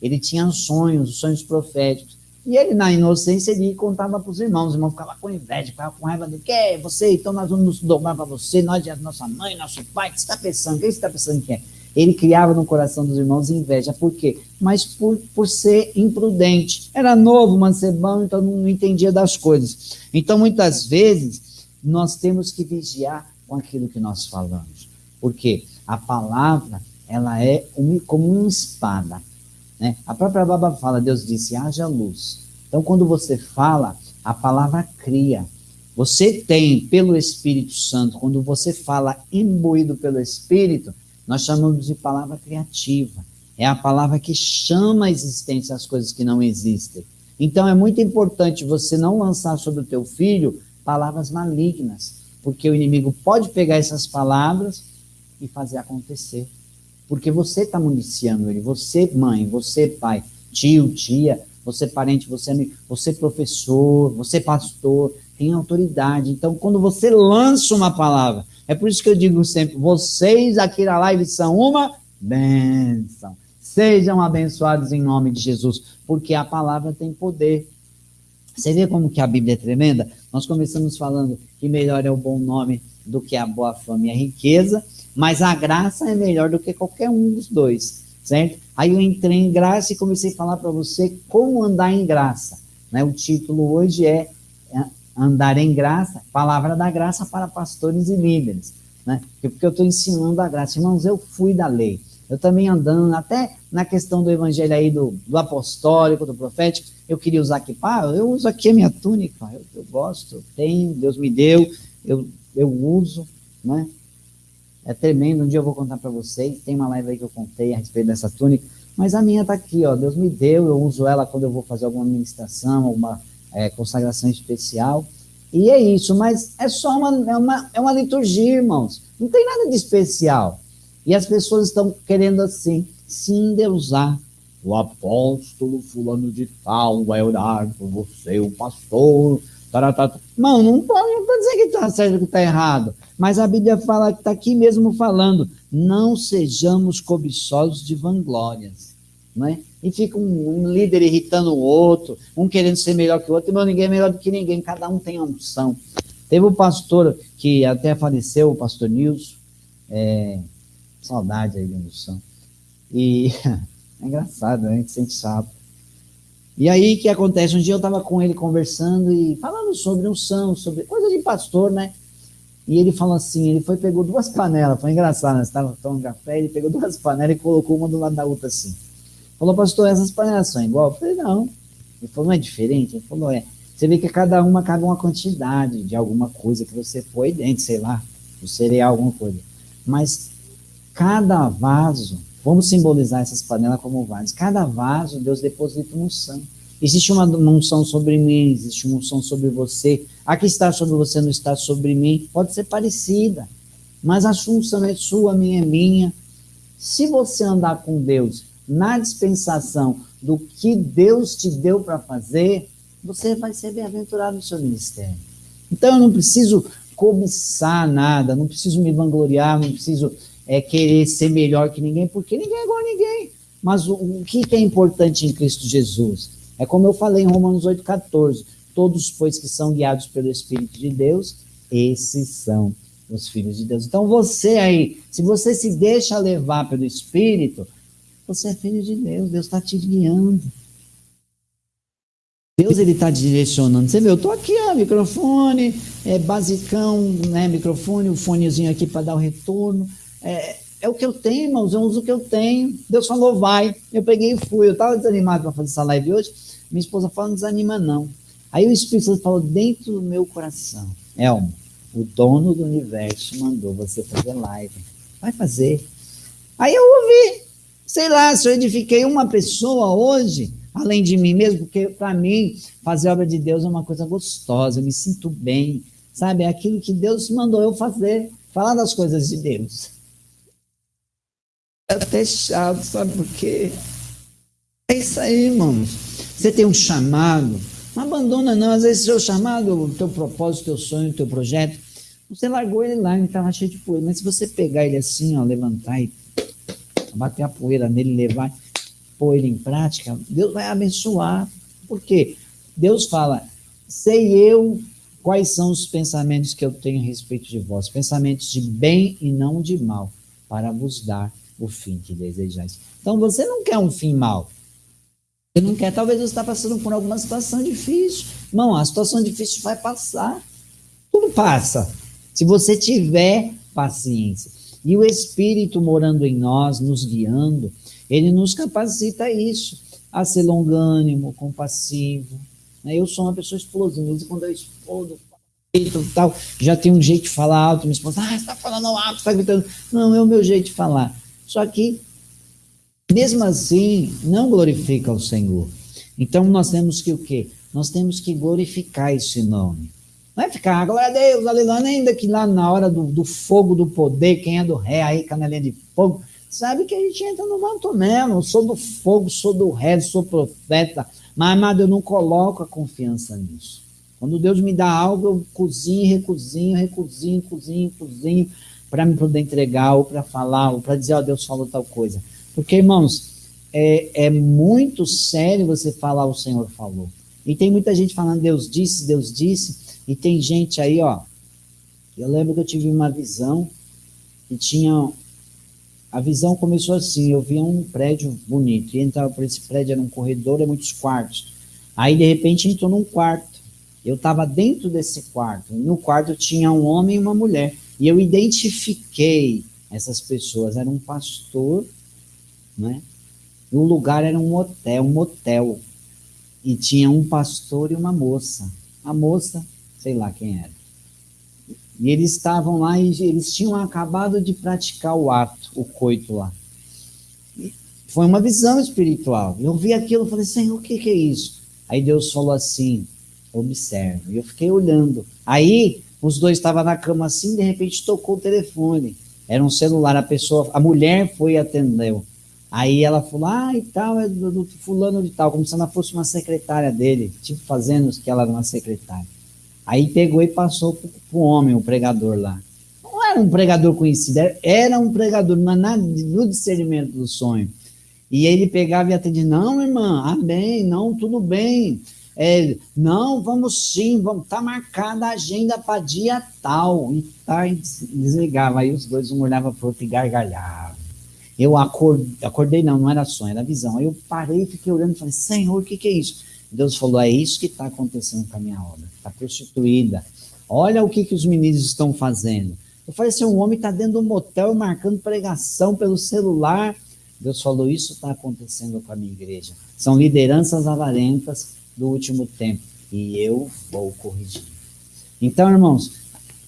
ele tinha sonhos, sonhos proféticos. E ele, na inocência, ele contava para os irmãos. Os irmãos ficavam com inveja, ficavam com raiva dele. Que é você? Então nós vamos nos dobrar para você. Nós é nossa mãe, nosso pai. O que você está pensando? O que você está pensando que é? Ele criava no coração dos irmãos inveja. Por quê? Mas por, por ser imprudente. Era novo, mancebão, então não entendia das coisas. Então, muitas vezes, nós temos que vigiar com aquilo que nós falamos. Porque a palavra, ela é como uma espada né? A própria Baba fala, Deus disse, haja luz. Então, quando você fala, a palavra cria. Você tem, pelo Espírito Santo, quando você fala imbuído pelo Espírito, nós chamamos de palavra criativa. É a palavra que chama a existência as coisas que não existem. Então é muito importante você não lançar sobre o teu filho palavras malignas, porque o inimigo pode pegar essas palavras e fazer acontecer. Porque você está municiando ele, você mãe, você pai, tio, tia, você parente, você amigo, você professor, você pastor, tem autoridade. Então, quando você lança uma palavra, é por isso que eu digo sempre: vocês aqui na live são uma bênção. Sejam abençoados em nome de Jesus, porque a palavra tem poder. Você vê como que a Bíblia é tremenda? Nós começamos falando que melhor é o bom nome do que a boa fama e a riqueza, mas a graça é melhor do que qualquer um dos dois, certo? Aí eu entrei em graça e comecei a falar para você como andar em graça. Né? O título hoje é andar em graça, palavra da graça para pastores e líderes, né? Porque eu estou ensinando a graça. Irmãos, eu fui da lei. Eu também andando, até na questão do evangelho aí do, do apostólico, do profético, eu queria usar aqui, pá, eu uso aqui a minha túnica, eu, eu gosto, eu tenho, Deus me deu, eu, eu uso, né? É tremendo, um dia eu vou contar para vocês, tem uma live aí que eu contei a respeito dessa túnica, mas a minha está aqui, ó, Deus me deu, eu uso ela quando eu vou fazer alguma ministração, alguma é, consagração especial. E é isso, mas é só uma, é, uma, é uma liturgia, irmãos. Não tem nada de especial. E as pessoas estão querendo assim, se endeusar. O apóstolo fulano de tal vai orar por você, o pastor. Taratata. Não, não estou não dizendo que está certo que está errado. Mas a Bíblia fala que está aqui mesmo falando. Não sejamos cobiçosos de vanglórias. Não é? e fica um, um, líder irritando o outro, um querendo ser melhor que o outro, e ninguém é melhor do que ninguém, cada um tem uma unção. Teve um pastor que até faleceu, o pastor Nilson, é, saudade aí de unção, e (laughs) é engraçado, né? a gente sente sapo. E aí o que acontece? Um dia eu estava com ele conversando e falando sobre unção, sobre coisa de pastor, né? E ele falou assim, ele foi pegou duas panelas, foi engraçado, né? Estava tomando café, ele pegou duas panelas e colocou uma do lado da outra assim. Falou, pastor, essas panelas são igual? Eu falei, não. Ele falou, não é diferente? Ele falou, é. Você vê que cada uma cabe uma quantidade de alguma coisa que você põe dentro, sei lá, o cereal, alguma coisa. Mas cada vaso, vamos simbolizar essas panelas como vasos, cada vaso Deus deposita uma unção. Existe uma unção sobre mim, existe uma unção sobre você. A que está sobre você não está sobre mim. Pode ser parecida, mas a unção é sua, a minha é minha. Se você andar com Deus na dispensação do que Deus te deu para fazer, você vai ser bem-aventurado no seu ministério. Então eu não preciso cobiçar nada, não preciso me vangloriar, não preciso é, querer ser melhor que ninguém, porque ninguém é igual a ninguém. Mas o, o que é importante em Cristo Jesus? É como eu falei em Romanos 8,14: todos, pois, que são guiados pelo Espírito de Deus, esses são os filhos de Deus. Então você aí, se você se deixa levar pelo Espírito, você é filho de Deus, Deus está te guiando. Deus ele está direcionando. Você vê, eu estou aqui, ó, microfone, é basicão, né, microfone, um fonezinho aqui para dar o retorno. É, é o que eu tenho, irmãos, eu uso o que eu tenho. Deus falou, vai. Eu peguei e fui. Eu estava desanimado para fazer essa live hoje. Minha esposa falou, não desanima não. Aí o Espírito Santo falou dentro do meu coração, Elmo, o dono do universo mandou você fazer live. Vai fazer. Aí eu ouvi. Sei lá, se eu edifiquei uma pessoa hoje, além de mim mesmo, porque para mim fazer obra de Deus é uma coisa gostosa, eu me sinto bem, sabe? É aquilo que Deus mandou eu fazer, falar das coisas de Deus. Até chato, sabe por quê? É isso aí, irmãos. Você tem um chamado, não abandona não, às vezes seu chamado, o teu propósito, teu sonho, teu projeto, você largou ele lá, ele estava cheio de poeira, mas se você pegar ele assim, ó, levantar e bater a poeira nele, levar, pôr ele em prática, Deus vai abençoar. Por quê? Deus fala, sei eu quais são os pensamentos que eu tenho a respeito de vós, pensamentos de bem e não de mal, para vos dar o fim que desejais. Então você não quer um fim mal. Você não quer, talvez você está passando por alguma situação difícil. Não, a situação difícil vai passar. Tudo passa. Se você tiver paciência. E o Espírito morando em nós, nos guiando, ele nos capacita a isso, a ser longânimo, compassivo, Né? Eu sou uma pessoa explosiva, quando eu explodo, tal, já tem um jeito de falar alto, minha esposa, ah, você está falando alto, está gritando. Não, é o meu jeito de falar. Só que, mesmo assim, não glorifica o Senhor. Então nós temos que o quê? Nós temos que glorificar esse nome. Não é ficar, glória a Deus, aleluia, ainda que lá na hora do, do fogo do poder, quem é do ré aí, canelinha de fogo, sabe que a gente entra no manto mesmo. Eu sou do fogo, sou do ré, sou profeta. Mas, amado, eu não coloco a confiança nisso. Quando Deus me dá algo, eu cozinho, recozinho, recozinho, cozinho, cozinho, para me poder entregar, ou para falar, ou para dizer, ó, oh, Deus falou tal coisa. Porque, irmãos, é, é muito sério você falar o Senhor falou. E tem muita gente falando Deus disse, Deus disse, e tem gente aí, ó. Eu lembro que eu tive uma visão e tinha. A visão começou assim: eu via um prédio bonito, e entrava por esse prédio, era um corredor, é muitos quartos. Aí, de repente, entrou num quarto. Eu estava dentro desse quarto. No quarto tinha um homem e uma mulher. E eu identifiquei essas pessoas. Era um pastor, né? E o lugar era um hotel, um motel. E tinha um pastor e uma moça. A moça, sei lá quem era. E eles estavam lá e eles tinham acabado de praticar o ato, o coito lá. E foi uma visão espiritual. Eu vi aquilo e falei, Senhor, o que, que é isso? Aí Deus falou assim: observe. E eu fiquei olhando. Aí os dois estavam na cama assim, de repente tocou o telefone. Era um celular, a pessoa, a mulher foi e atendeu. Aí ela falou, ah, e tal, é do, do, fulano de tal, como se ela fosse uma secretária dele, tipo fazendo que ela era uma secretária. Aí pegou e passou pro, pro homem, o pregador lá. Não era um pregador conhecido, era um pregador, mas nada do discernimento do sonho. E ele pegava e atendia, não, irmã, amém, não, tudo bem. É, não, vamos sim, vamos, tá marcada a agenda para dia tal. E tá, desligava. Aí os dois, um olhava pro outro e gargalhava. Eu acordei, acordei, não, não era sonho, era visão. Aí eu parei, fiquei olhando e falei, Senhor, o que, que é isso? Deus falou, é isso que está acontecendo com a minha obra, está prostituída. Olha o que, que os meninos estão fazendo. Eu falei assim, um homem está dentro de um motel marcando pregação pelo celular. Deus falou, isso está acontecendo com a minha igreja. São lideranças avarentas do último tempo. E eu vou corrigir. Então, irmãos,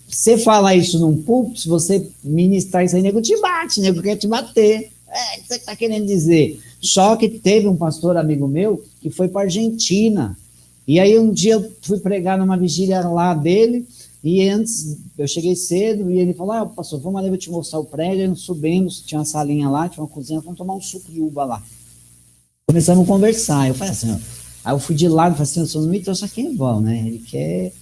você falar isso num púlpito, se você ministrar isso aí, nego te bate, nego quer te bater. É, você está querendo dizer? Só que teve um pastor amigo meu que foi para Argentina. E aí um dia eu fui pregar numa vigília lá dele, e antes eu cheguei cedo, e ele falou: Ah, pastor, vamos ali, eu vou te mostrar o prédio. Aí nós subimos, tinha uma salinha lá, tinha uma cozinha, vamos tomar um suco de uva lá. Começamos a conversar. Eu falei assim: Aí eu fui de lado falei assim: eu não me trouxe aqui em vão, né? Ele quer.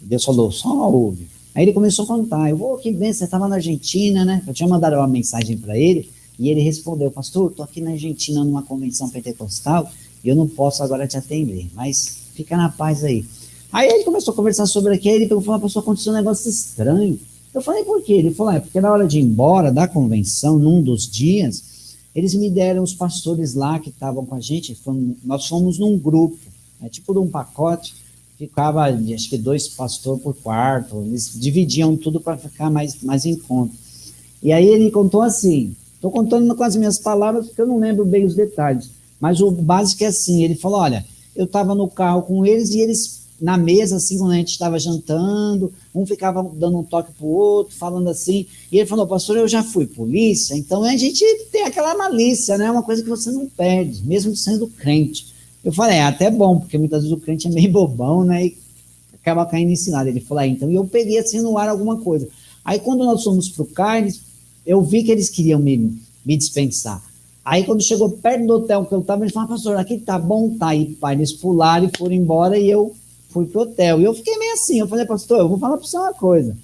Deus falou: só ouve. Aí ele começou a contar. Eu vou, que bem, você estava na Argentina, né? Eu tinha mandado uma mensagem para ele e ele respondeu: Pastor, estou aqui na Argentina numa convenção pentecostal e eu não posso agora te atender, mas fica na paz aí. Aí ele começou a conversar sobre aquilo. Ele falou: Pastor, aconteceu um negócio estranho. Eu falei: Por quê? Ele falou: É porque na hora de ir embora da convenção, num dos dias, eles me deram os pastores lá que estavam com a gente. Fomos, nós fomos num grupo, é tipo de um pacote ficava, acho que dois pastores por quarto, eles dividiam tudo para ficar mais, mais em conta. E aí ele contou assim, estou contando com as minhas palavras porque eu não lembro bem os detalhes, mas o básico é assim, ele falou, olha, eu estava no carro com eles e eles na mesa, assim, quando a gente estava jantando, um ficava dando um toque pro outro, falando assim, e ele falou, pastor, eu já fui polícia, então a gente tem aquela malícia, né, uma coisa que você não perde, mesmo sendo crente. Eu falei, é até bom, porque muitas vezes o crente é meio bobão, né? E acaba caindo em cilada. Ele falou, ah, então, e eu peguei assim no ar alguma coisa. Aí quando nós fomos pro Carnes, eu vi que eles queriam me, me dispensar. Aí quando chegou perto do hotel que eu estava, eles falaram, pastor, aqui tá bom, tá. aí pai, eles pularam e foram embora e eu fui pro hotel. E eu fiquei meio assim, eu falei, pastor, eu vou falar para você uma coisa.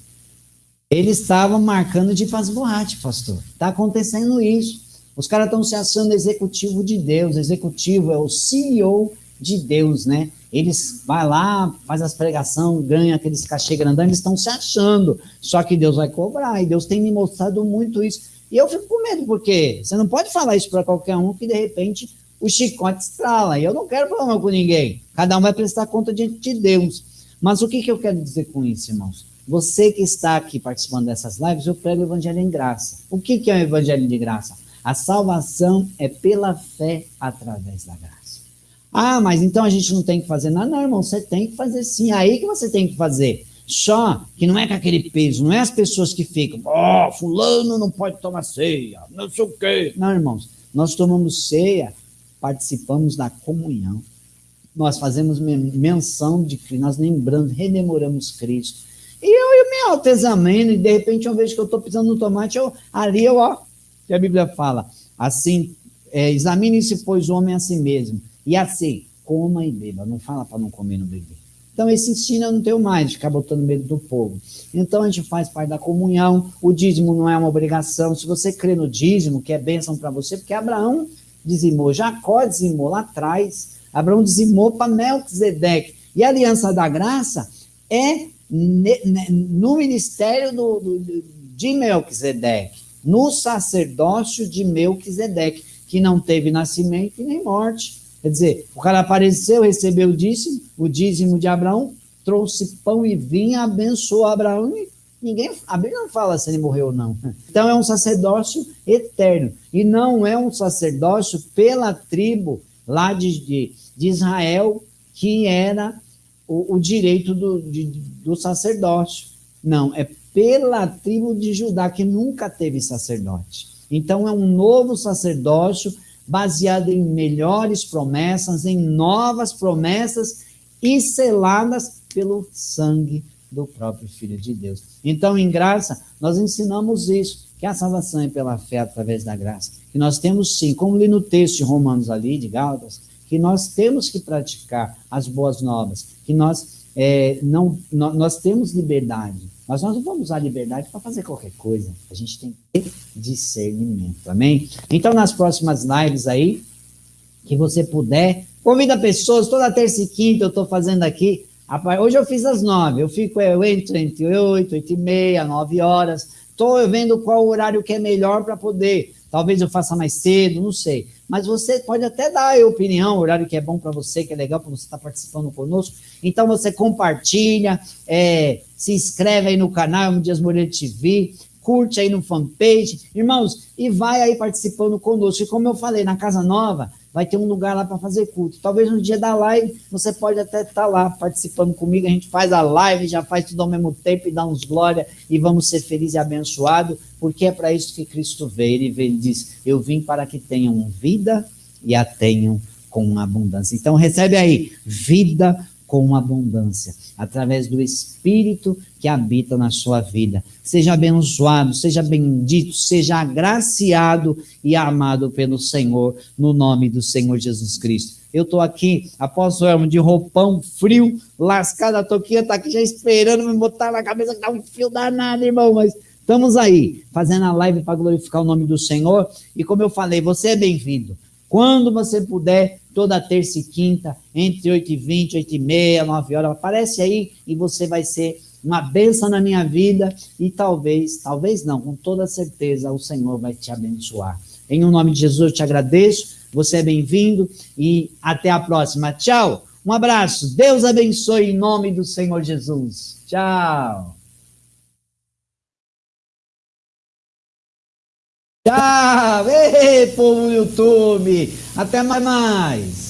Eles estavam marcando de fazer boate, pastor. Tá acontecendo isso. Os caras estão se achando executivo de Deus. Executivo é o CEO de Deus, né? Eles vai lá, faz as pregações, ganha aqueles cachê grandão, eles estão se achando. Só que Deus vai cobrar, e Deus tem me mostrado muito isso. E eu fico com medo, porque você não pode falar isso para qualquer um que de repente o chicote estrala. E eu não quero problema com ninguém. Cada um vai prestar conta diante de Deus. Mas o que, que eu quero dizer com isso, irmãos? Você que está aqui participando dessas lives, eu prego o evangelho em graça. O que, que é o evangelho de graça? A salvação é pela fé através da graça. Ah, mas então a gente não tem que fazer nada. Não, irmão, você tem que fazer sim. É aí que você tem que fazer. Só que não é com aquele peso, não é as pessoas que ficam, ó, oh, fulano não pode tomar ceia, não sei o quê. Não, irmãos, nós tomamos ceia, participamos da comunhão. Nós fazemos menção de Cristo, nós lembramos, rememoramos Cristo. E eu, eu me autoexamino, e de repente eu vejo que eu estou pisando no tomate, eu, ali eu, ó, que a Bíblia fala, assim, é, examine-se, pois, o homem a si mesmo, e assim, coma e beba. Não fala para não comer no beber. Então, esse ensino eu não tenho mais, de ficar botando medo do povo. Então, a gente faz parte da comunhão, o dízimo não é uma obrigação. Se você crê no dízimo, que é bênção para você, porque Abraão dizimou, Jacó dizimou lá atrás, Abraão dizimou para Melquisedeque. E a aliança da graça é no ministério do, do, de Melquisedeque, no sacerdócio de Melquisedeque, que não teve nascimento e nem morte. Quer dizer, o cara apareceu, recebeu o dízimo, o dízimo de Abraão, trouxe pão e vinho, abençoou Abraão e ninguém, a Bíblia não fala se ele morreu ou não. Então é um sacerdócio eterno e não é um sacerdócio pela tribo lá de, de, de Israel que era o, o direito do, de, do sacerdócio. Não, é pela tribo de Judá que nunca teve sacerdote. Então é um novo sacerdócio baseado em melhores promessas, em novas promessas e seladas pelo sangue do próprio Filho de Deus. Então, em graça, nós ensinamos isso, que a salvação é pela fé através da graça. Que nós temos sim, como li no texto de Romanos ali, de Gálatas, que nós temos que praticar as boas novas, que nós, é, não, nós temos liberdade, mas nós não vamos usar liberdade para fazer qualquer coisa. A gente tem que ter discernimento, amém? Então, nas próximas lives aí, que você puder, convida pessoas, toda terça e quinta eu estou fazendo aqui. Hoje eu fiz às nove, eu fico, eu entro entre oito, oito e meia, nove horas. Estou vendo qual horário que é melhor para poder. Talvez eu faça mais cedo, não sei mas você pode até dar a opinião, o horário que é bom para você, que é legal para você estar tá participando conosco. Então você compartilha, é, se inscreve aí no canal Dias Moreira TV, curte aí no fanpage, irmãos, e vai aí participando conosco. E como eu falei, na Casa Nova, vai ter um lugar lá para fazer culto. Talvez no dia da live você pode até estar tá lá participando comigo. A gente faz a live, já faz tudo ao mesmo tempo e dá uns glória e vamos ser felizes e abençoados, porque é para isso que Cristo veio. Ele veio e diz: Eu vim para que tenham vida e a tenham com abundância. Então recebe aí vida com abundância, através do Espírito que habita na sua vida. Seja abençoado, seja bendito, seja agraciado e amado pelo Senhor, no nome do Senhor Jesus Cristo. Eu estou aqui, apóstolo Elmo, de roupão frio, lascado, a toquinha está aqui já esperando me botar na cabeça que dá um fio danado, irmão, mas estamos aí, fazendo a live para glorificar o nome do Senhor. E como eu falei, você é bem-vindo. Quando você puder, toda terça e quinta, entre 8 e 20, 8 e meia, 9 horas, aparece aí e você vai ser uma benção na minha vida e talvez, talvez não, com toda certeza o Senhor vai te abençoar. Em o nome de Jesus eu te agradeço, você é bem-vindo e até a próxima. Tchau, um abraço, Deus abençoe em nome do Senhor Jesus. Tchau. Tchau! Ei, povo do YouTube! Até mais! mais.